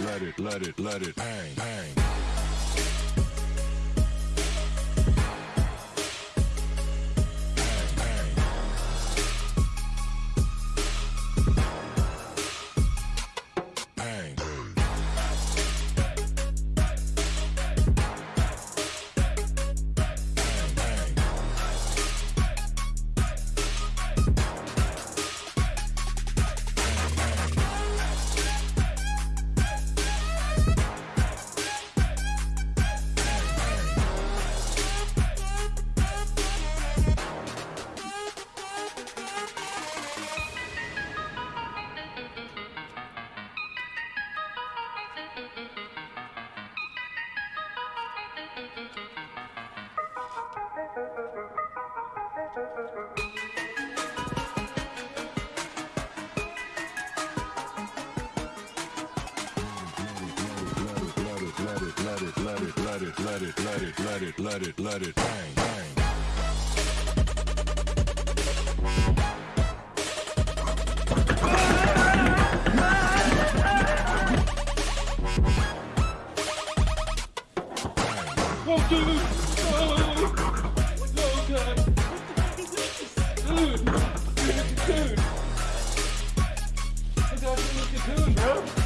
let it, let it, let it bang, bang. Bang, let it, let it, let it, let it, let it, bang, bang. Whoa, dude! No! No, God! Dude! Dude! Dude! I got you in the cocoon, bro!